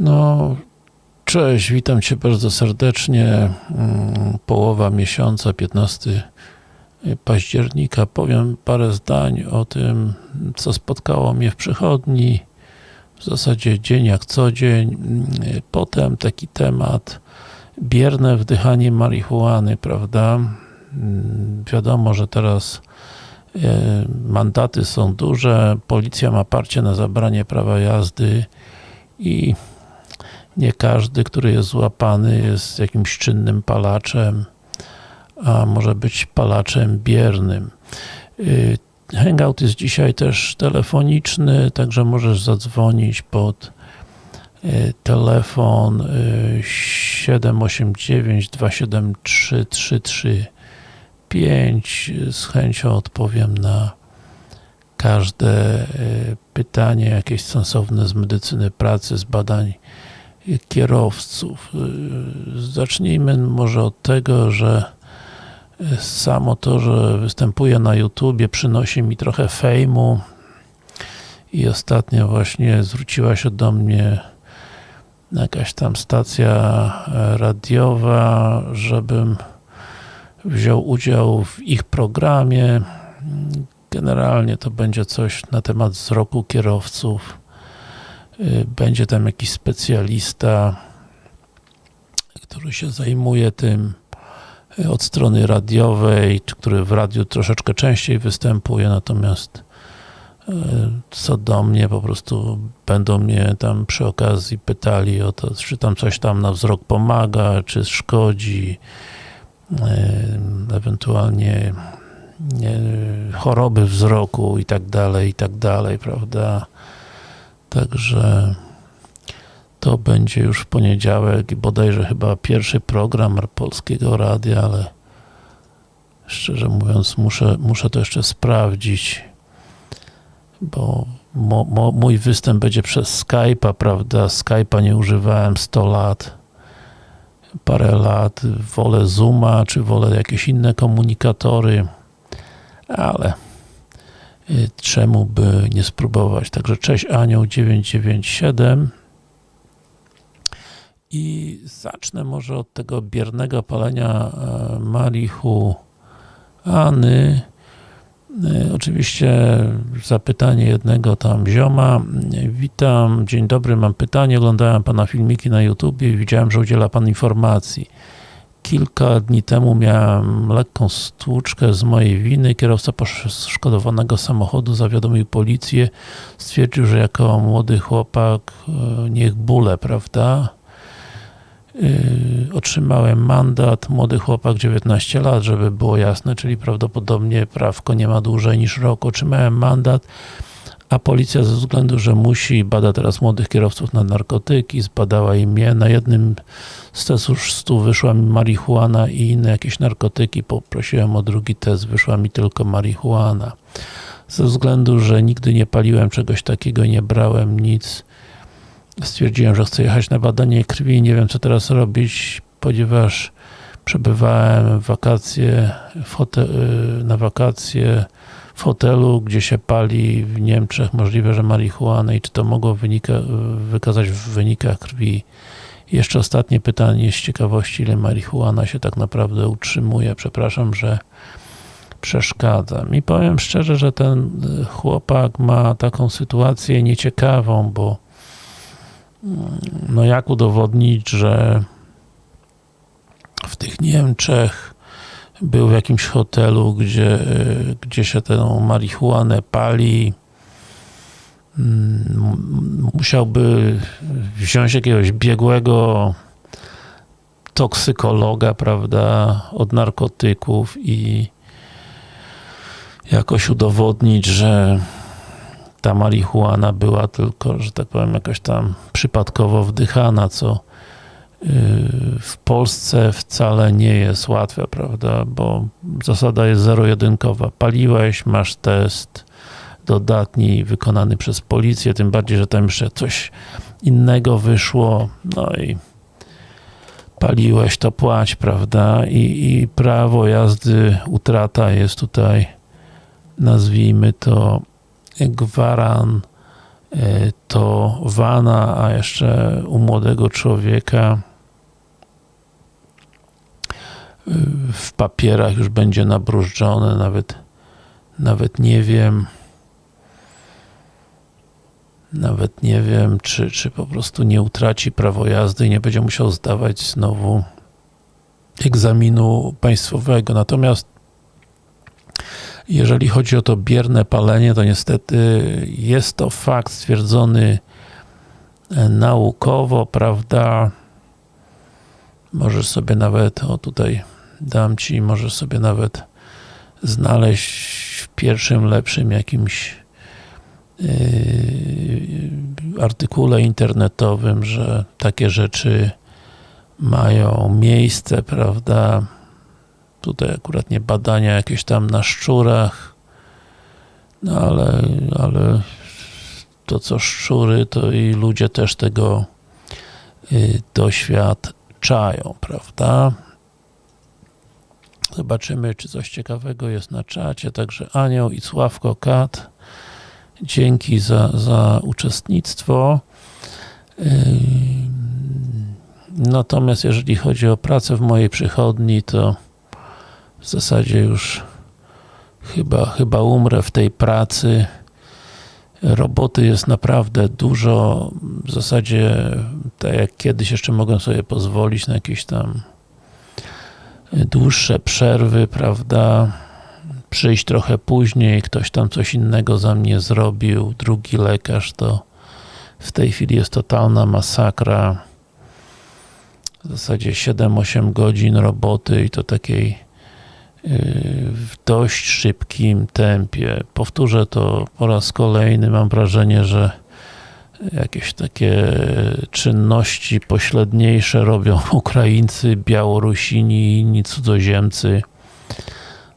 No, cześć, witam Cię bardzo serdecznie. Mm, Połowa miesiąca, 15 października. Powiem parę zdań o tym, co spotkało mnie w przychodni. W zasadzie dzień jak co dzień. Potem taki temat bierne wdychanie marihuany, prawda? Mm, Wiadomo, że teraz e, mandaty są duże, policja ma parcie na zabranie prawa jazdy i nie każdy, który jest złapany jest jakimś czynnym palaczem, a może być palaczem biernym. Y, Hangout jest dzisiaj też telefoniczny, także możesz zadzwonić pod y, telefon y, 789 273 335 z chęcią odpowiem na każde y, pytanie jakieś sensowne z medycyny pracy, z badań kierowców. Y, Zacznijmy może od tego, że y, samo to, że występuję na YouTubie przynosi mi trochę fejmu i ostatnio właśnie zwróciła się do mnie jakaś tam stacja e, radiowa, żebym wziął udział w ich programie. Generalnie to będzie coś na temat wzroku kierowców. Y, Będzie tam jakiś specjalista, który się zajmuje tym y, od strony radiowej, który w radiu troszeczkę częściej występuje, natomiast y, co do mnie, po prostu będą mnie tam przy okazji pytali o to, czy tam coś tam na wzrok pomaga, czy szkodzi, ewentualnie nie, choroby wzroku i tak dalej, i tak dalej, prawda? Także to będzie już w poniedziałek i bodajże chyba pierwszy program Polskiego Radia, ale szczerze mówiąc muszę, muszę to jeszcze sprawdzić, bo mo, mo, mój występ będzie przez Skype'a, prawda? Skype'a nie używałem 100 lat, parę lat, wolę Zooma, czy wolę jakieś inne komunikatory, ale czemu by nie spróbować. Także cześć Anioł 997 i zacznę może od tego biernego palenia e, marihuany. E, Oczywiście zapytanie jednego tam zioma. Witam, dzień dobry, mam pytanie. Oglądałem Pana filmiki na YouTube i widziałem, że udziela Pan informacji. Kilka dni temu miałem lekką stłuczkę z mojej winy. Kierowca poszkodowanego samochodu zawiadomił policję. Stwierdził, że jako młody chłopak e, niech bóle, prawda? Yy, Otrzymałem mandat, młody chłopak, 19 lat, żeby było jasne, czyli prawdopodobnie prawko nie ma dłużej niż rok. Otrzymałem mandat, a policja ze względu, że musi, bada teraz młodych kierowców na narkotyki, zbadała i mnie. Na jednym z testów wyszła mi marihuana i inne jakieś narkotyki. Poprosiłem o drugi test, wyszła mi tylko marihuana. Ze względu, że nigdy nie paliłem czegoś takiego, nie brałem nic, stwierdziłem, że chcę jechać na badanie krwi, nie wiem co teraz robić, ponieważ przebywałem wakacje y, na wakacje w hotelu, gdzie się pali w Niemczech, możliwe, że marihuanę i czy to mogło wynika, wykazać w wynikach krwi. Jeszcze ostatnie pytanie z ciekawości, ile marihuana się tak naprawdę utrzymuje. Przepraszam, że przeszkadzam. I powiem szczerze, że ten chłopak ma taką sytuację nieciekawą, bo no jak udowodnić, że w tych Niemczech był w jakimś hotelu, gdzie, gdzie się tę marihuanę pali. Mm, musiałby wziąć jakiegoś biegłego toksykologa, prawda, od narkotyków i jakoś udowodnić, że ta marihuana była tylko, że tak powiem, jakoś tam przypadkowo wdychana, co w Polsce wcale nie jest łatwe, prawda, bo zasada jest zero-jedynkowa. Paliłeś, masz test dodatni wykonany przez policję, tym bardziej, że tam jeszcze coś innego wyszło, no i paliłeś, to płać, prawda, i, i prawo jazdy, utrata jest tutaj, nazwijmy to gwaran, to wana, a jeszcze u młodego człowieka w papierach już będzie nabrużdżone, nawet, nawet nie wiem, nawet nie wiem, czy, czy po prostu nie utraci prawo jazdy i nie będzie musiał zdawać znowu egzaminu państwowego. Natomiast jeżeli chodzi o to bierne palenie, to niestety jest to fakt stwierdzony naukowo, prawda? Możesz sobie nawet, o tutaj dam Ci, możesz sobie nawet znaleźć w pierwszym, lepszym jakimś yy, artykule internetowym, że takie rzeczy mają miejsce, prawda? Tutaj akurat nie badania jakieś tam na szczurach, no ale, ale to co szczury, to i ludzie też tego yy, doświadczają, prawda? Zobaczymy, czy coś ciekawego jest na czacie. Także Anioł i Sławko Kat, dzięki za, za uczestnictwo. Natomiast jeżeli chodzi o pracę w mojej przychodni, to w zasadzie już chyba, chyba umrę w tej pracy. Roboty jest naprawdę dużo. W zasadzie, tak jak kiedyś jeszcze mogłem sobie pozwolić na jakieś tam dłuższe przerwy, prawda, przyjść trochę później, ktoś tam coś innego za mnie zrobił, drugi lekarz, to w tej chwili jest totalna masakra. W zasadzie 7-8 godzin roboty i to takiej yy, w dość szybkim tempie. Powtórzę to po raz kolejny, mam wrażenie, że jakieś takie czynności pośredniejsze robią Ukraińcy, Białorusini inni cudzoziemcy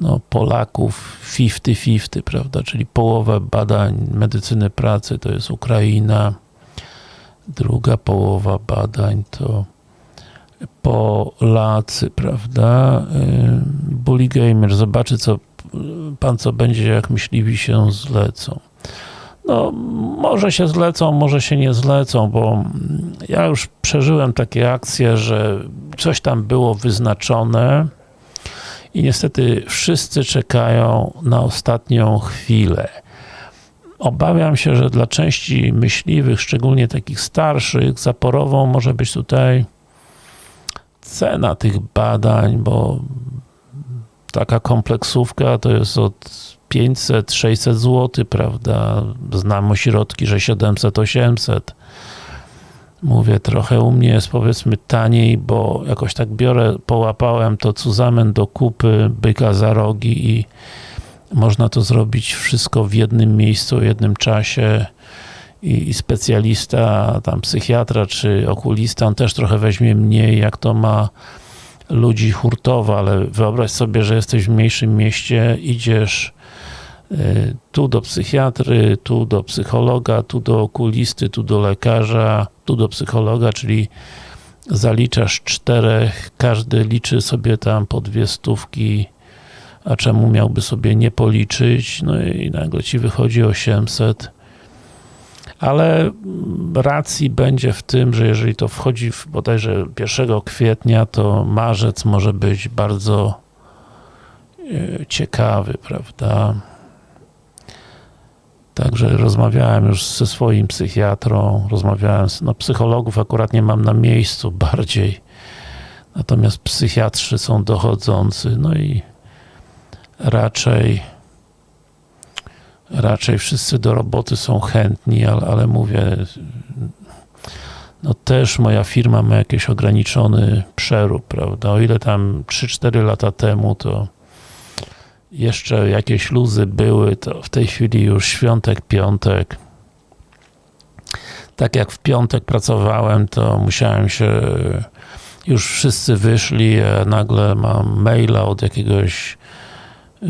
no, Polaków 50-50, prawda, czyli połowę badań medycyny pracy to jest Ukraina, druga połowa badań to Polacy, prawda. Bully Gamer zobaczy, co pan co będzie, jak myśliwi się zlecą. No, może się zlecą, może się nie zlecą, bo ja już przeżyłem takie akcje, że coś tam było wyznaczone i niestety wszyscy czekają na ostatnią chwilę. Obawiam się, że dla części myśliwych, szczególnie takich starszych, zaporową może być tutaj cena tych badań, bo taka kompleksówka to jest od 500, 600 zł, prawda? Znam ośrodki, że 700, 800. Mówię, trochę u mnie jest powiedzmy taniej, bo jakoś tak biorę, połapałem to cuzamen do kupy, byka za rogi i można to zrobić wszystko w jednym miejscu, w jednym czasie i, specjalista, tam psychiatra czy okulista, on też trochę weźmie mniej, jak to ma ludzi hurtowo, ale wyobraź sobie, że jesteś w mniejszym mieście, idziesz tu do psychiatry, tu do psychologa, tu do okulisty, tu do lekarza, tu do psychologa, czyli zaliczasz czterech, każdy liczy sobie tam po dwie stówki, a czemu miałby sobie nie policzyć, no i nagle ci wychodzi 800 ale racji będzie w tym, że jeżeli to wchodzi w bodajże 1 kwietnia, to marzec może być bardzo e, ciekawy, prawda? Także rozmawiałem już ze swoim psychiatrą, rozmawiałem z, no psychologów akurat nie mam na miejscu bardziej, natomiast psychiatrzy są dochodzący, no i raczej raczej wszyscy do roboty są chętni, ale, ale mówię no też moja firma ma jakiś ograniczony przerób, prawda, o ile tam 3-4 lata temu to jeszcze jakieś luzy były, to w tej chwili już świątek, piątek. Tak jak w piątek pracowałem, to musiałem się, już wszyscy wyszli, a nagle mam maila od jakiegoś yy,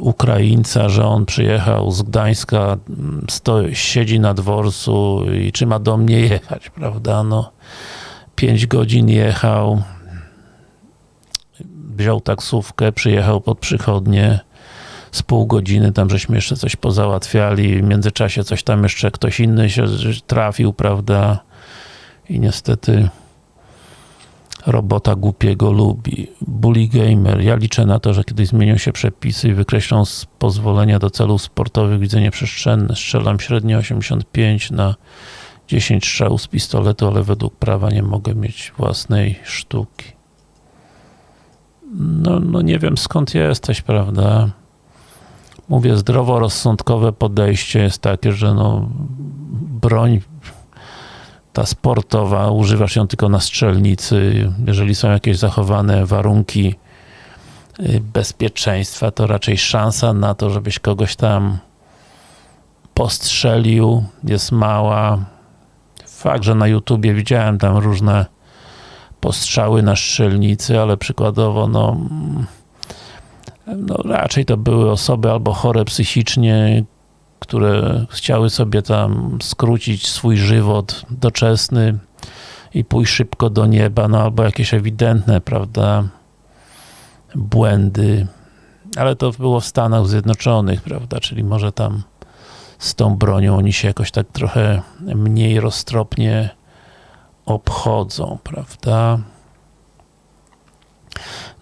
Ukraińca, że on przyjechał z Gdańska, siedzi na dworcu i czy ma do mnie jechać, prawda, no. Pięć godzin jechał, wziął taksówkę, przyjechał pod przychodnie, z pół godziny, tam żeśmy jeszcze coś pozałatwiali, w międzyczasie coś tam jeszcze ktoś inny się trafił, prawda, i niestety robota głupiego lubi. Bully Gamer. Ja liczę na to, że kiedyś zmienią się przepisy i wykreślą z pozwolenia do celów sportowych widzenie przestrzenne. Strzelam średnio 85 na 10 strzałów z pistoletu, ale według prawa nie mogę mieć własnej sztuki. No, no nie wiem skąd jesteś, prawda? Mówię, zdroworozsądkowe podejście jest takie, że no broń ta sportowa, używasz ją tylko na strzelnicy, jeżeli są jakieś zachowane warunki y, bezpieczeństwa, to raczej szansa na to, żebyś kogoś tam postrzelił jest mała. Fakt, że na YouTubie widziałem tam różne postrzały na strzelnicy, ale przykładowo no, no raczej to były osoby albo chore psychicznie, które chciały sobie tam skrócić swój żywot doczesny i pójść szybko do nieba, no albo jakieś ewidentne, prawda, błędy, ale to było w Stanach Zjednoczonych, prawda, czyli może tam z tą bronią oni się jakoś tak trochę mniej roztropnie obchodzą, prawda.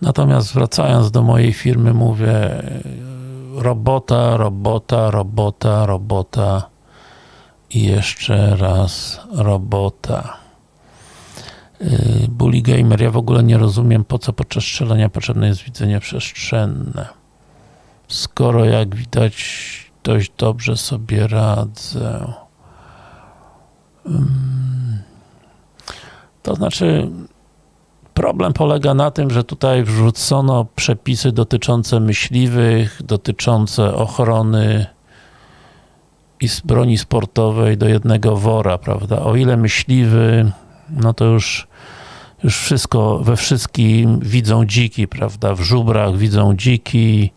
Natomiast wracając do mojej firmy, mówię, robota, robota, robota, robota i jeszcze raz robota. Y, Bully Gamer, ja w ogóle nie rozumiem, po co podczas strzelania potrzebne jest widzenie przestrzenne. Skoro, jak widać, dość dobrze sobie radzę. To znaczy, Problem polega na tym, że tutaj wrzucono przepisy dotyczące myśliwych, dotyczące ochrony i broni sportowej do jednego wora, prawda? O ile myśliwy, no to już, już wszystko, we wszystkim widzą dziki, prawda? W żubrach widzą dziki,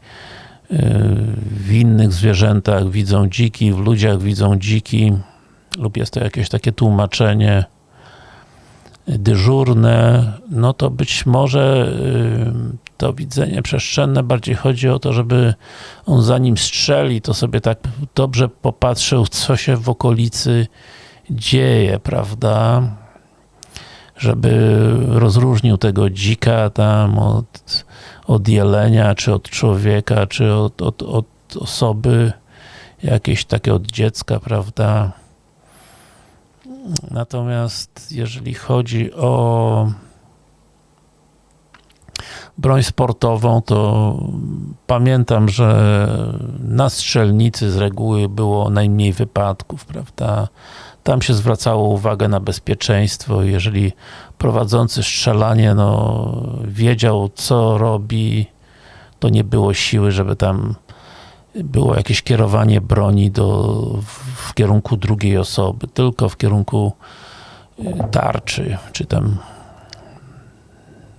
w innych zwierzętach widzą dziki, w ludziach widzą dziki, lub jest to jakieś takie tłumaczenie dyżurne, no to być może y, to widzenie przestrzenne bardziej chodzi o to, żeby on zanim strzeli, to sobie tak dobrze popatrzył, co się w okolicy dzieje, prawda? Żeby rozróżnił tego dzika tam od, od jelenia, czy od człowieka, czy od, od, od osoby jakieś takie od dziecka, prawda? Natomiast jeżeli chodzi o broń sportową, to pamiętam, że na strzelnicy z reguły było najmniej wypadków, prawda? Tam się zwracało uwagę na bezpieczeństwo. Jeżeli prowadzący strzelanie no, wiedział, co robi, to nie było siły, żeby tam było jakieś kierowanie broni do, w kierunku drugiej osoby, tylko w kierunku y, tarczy, czy tam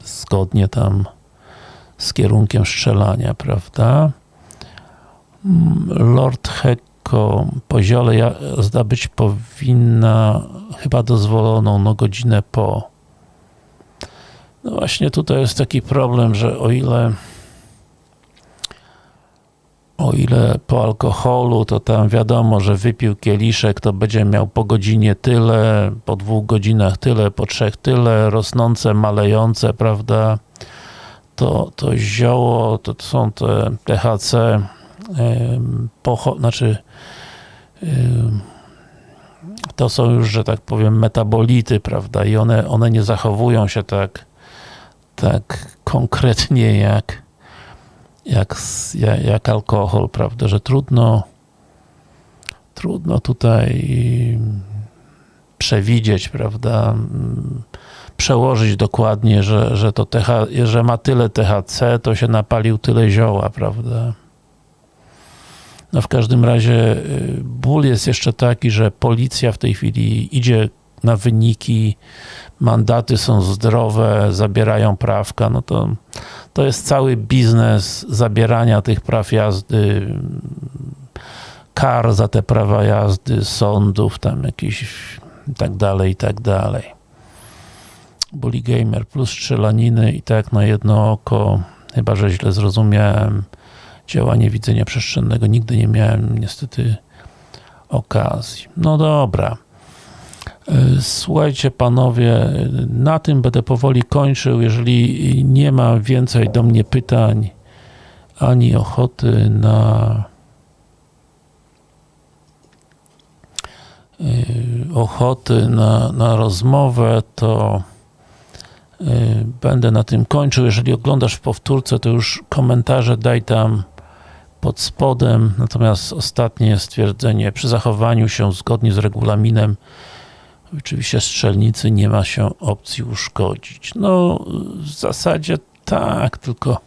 zgodnie tam z kierunkiem strzelania, prawda? Mm, Lord Hecko, poziole jazda być powinna chyba dozwoloną, no godzinę po. No właśnie tutaj jest taki problem, że o ile o ile po alkoholu, to tam wiadomo, że wypił kieliszek, to będzie miał po godzinie tyle, po dwóch godzinach tyle, po trzech tyle, rosnące, malejące, prawda? To, to zioło, to są te THC, znaczy to są już, że tak powiem, metabolity, prawda? I one, one nie zachowują się tak, tak konkretnie jak jak, jak alkohol, prawda, że trudno trudno tutaj przewidzieć, prawda, przełożyć dokładnie, że, że to TH, że ma tyle THC, to się napalił tyle zioła, prawda. No w każdym razie y, ból jest jeszcze taki, że policja w tej chwili idzie na wyniki, mandaty są zdrowe, zabierają prawka, no to, to jest cały biznes zabierania tych praw jazdy, kar za te prawa jazdy, sądów, tam jakiś i tak dalej, i tak dalej. Bully Gamer plus strzelaniny i tak na jedno oko, chyba że źle zrozumiałem, działanie widzenia przestrzennego. Nigdy nie miałem niestety okazji. No dobra. Słuchajcie panowie, na tym będę powoli kończył. Jeżeli nie ma więcej do mnie pytań, ani ochoty na e, ochoty na, na rozmowę, to e, będę na tym kończył. Jeżeli oglądasz w powtórce, to już komentarze daj tam pod spodem. Natomiast ostatnie stwierdzenie, przy zachowaniu się zgodnie z regulaminem Oczywiście strzelnicy nie ma się opcji uszkodzić. No, w zasadzie tak, tylko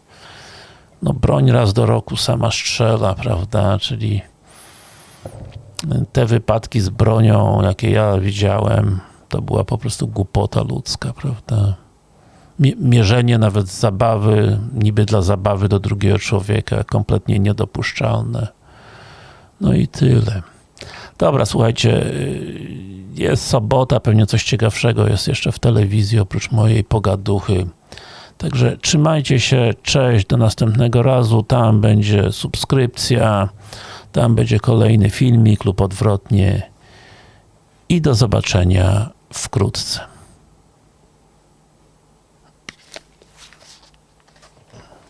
no, broń raz do roku sama strzela, prawda, czyli te wypadki z bronią, jakie ja widziałem, to była po prostu głupota ludzka, prawda. Mierzenie nawet zabawy, niby dla zabawy do drugiego człowieka, kompletnie niedopuszczalne. No i tyle. Dobra, słuchajcie, jest sobota, pewnie coś ciekawszego jest jeszcze w telewizji, oprócz mojej pogaduchy. Także trzymajcie się, cześć, do następnego razu, tam będzie subskrypcja, tam będzie kolejny filmik lub odwrotnie i do zobaczenia wkrótce.